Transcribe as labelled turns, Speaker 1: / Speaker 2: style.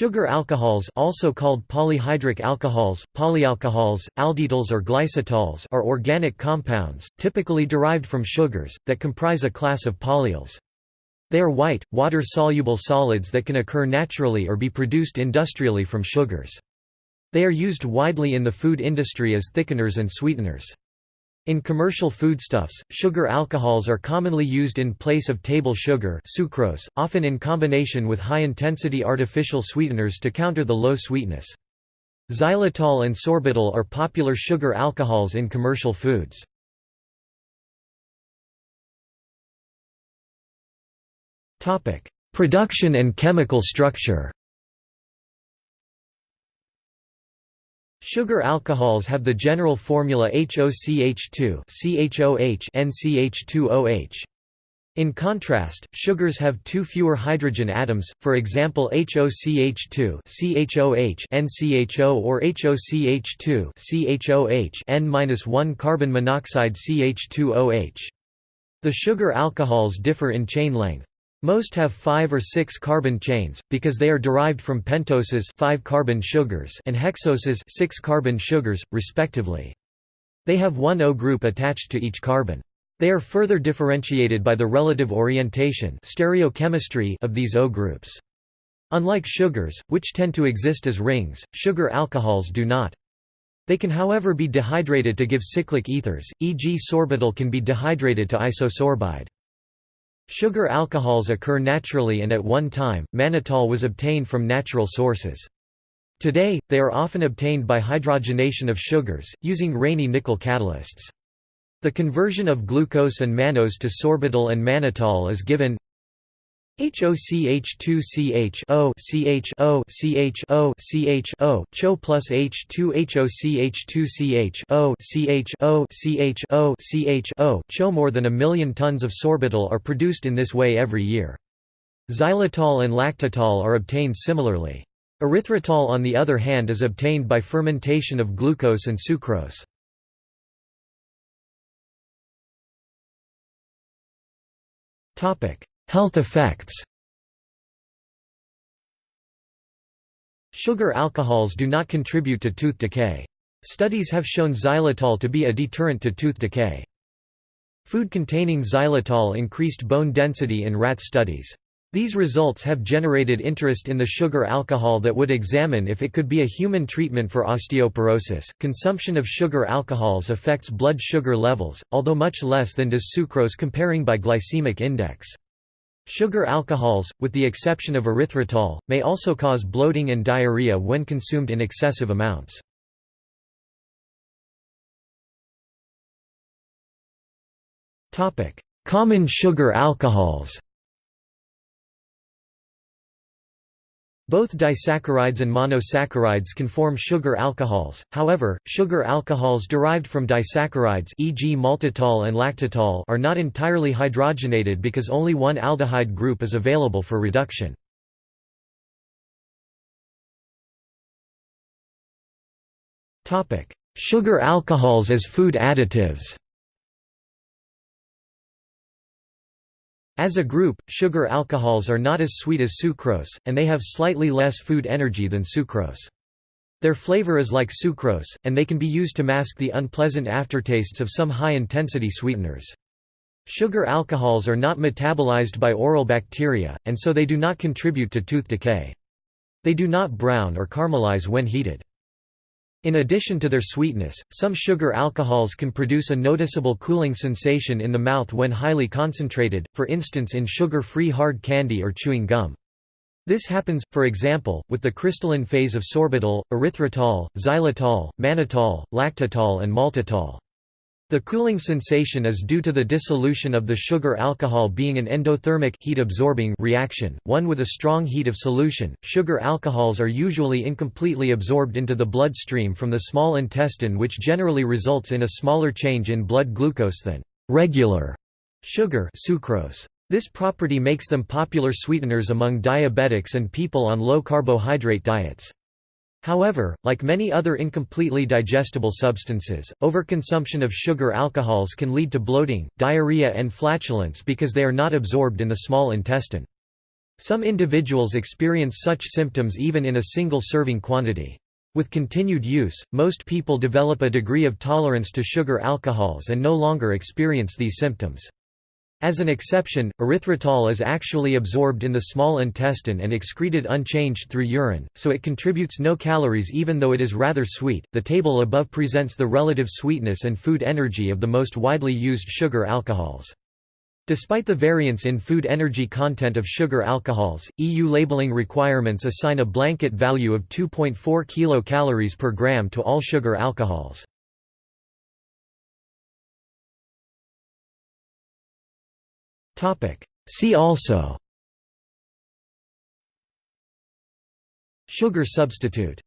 Speaker 1: Sugar alcohols also called polyhydric alcohols, polyalcohols, alditols or glycitols are organic compounds, typically derived from sugars, that comprise a class of polyols. They are white, water-soluble solids that can occur naturally or be produced industrially from sugars. They are used widely in the food industry as thickeners and sweeteners. In commercial foodstuffs, sugar alcohols are commonly used in place of table sugar sucrose, often in combination with high-intensity artificial sweeteners to counter the low sweetness. Xylitol and sorbitol are popular sugar alcohols in commercial foods. Production and chemical structure Sugar alcohols have the general formula HOCH2 CHOH NCH2OH. In contrast, sugars have two fewer hydrogen atoms, for example HOCH2 CHOH NCHO or HOCH2 CHOH N-1 carbon monoxide CH2OH. The sugar alcohols differ in chain length. Most have 5 or 6 carbon chains, because they are derived from pentoses 5 carbon sugars and hexoses 6 carbon sugars, respectively. They have one O group attached to each carbon. They are further differentiated by the relative orientation stereochemistry of these O groups. Unlike sugars, which tend to exist as rings, sugar alcohols do not. They can however be dehydrated to give cyclic ethers, e.g. sorbitol can be dehydrated to isosorbide. Sugar alcohols occur naturally and at one time, mannitol was obtained from natural sources. Today, they are often obtained by hydrogenation of sugars, using Raney nickel catalysts. The conversion of glucose and mannose to sorbitol and mannitol is given HOCH2CH O CH O CH O CH O CHO plus H2HOCH2CH O CH O CH O CH O CHO more than a million tons of sorbitol are produced in this way every year. Xylitol and lactitol are obtained similarly. Erythritol on the other hand is obtained by fermentation of glucose and sucrose. Topic: Health effects Sugar alcohols do not contribute to tooth decay. Studies have shown xylitol to be a deterrent to tooth decay. Food containing xylitol increased bone density in rat studies. These results have generated interest in the sugar alcohol that would examine if it could be a human treatment for osteoporosis. Consumption of sugar alcohols affects blood sugar levels, although much less than does sucrose comparing by glycemic index. Sugar alcohols, with the exception of erythritol, may also cause bloating and diarrhea when consumed in excessive amounts. Common sugar alcohols Both disaccharides and monosaccharides can form sugar alcohols, however, sugar alcohols derived from disaccharides e.g. maltitol and lactitol are not entirely hydrogenated because only one aldehyde group is available for reduction. Sugar alcohols as food additives As a group, sugar alcohols are not as sweet as sucrose, and they have slightly less food energy than sucrose. Their flavor is like sucrose, and they can be used to mask the unpleasant aftertastes of some high-intensity sweeteners. Sugar alcohols are not metabolized by oral bacteria, and so they do not contribute to tooth decay. They do not brown or caramelize when heated. In addition to their sweetness, some sugar alcohols can produce a noticeable cooling sensation in the mouth when highly concentrated, for instance in sugar-free hard candy or chewing gum. This happens, for example, with the crystalline phase of sorbitol, erythritol, xylitol, mannitol, lactitol and maltitol. The cooling sensation is due to the dissolution of the sugar alcohol being an endothermic heat-absorbing reaction, one with a strong heat of solution. Sugar alcohols are usually incompletely absorbed into the bloodstream from the small intestine which generally results in a smaller change in blood glucose than regular sugar sucrose. This property makes them popular sweeteners among diabetics and people on low-carbohydrate diets. However, like many other incompletely digestible substances, overconsumption of sugar alcohols can lead to bloating, diarrhea and flatulence because they are not absorbed in the small intestine. Some individuals experience such symptoms even in a single serving quantity. With continued use, most people develop a degree of tolerance to sugar alcohols and no longer experience these symptoms. As an exception, erythritol is actually absorbed in the small intestine and excreted unchanged through urine, so it contributes no calories even though it is rather sweet. The table above presents the relative sweetness and food energy of the most widely used sugar alcohols. Despite the variance in food energy content of sugar alcohols, EU labeling requirements assign a blanket value of 2.4 kilocalories per gram to all sugar alcohols. See also. Sugar substitute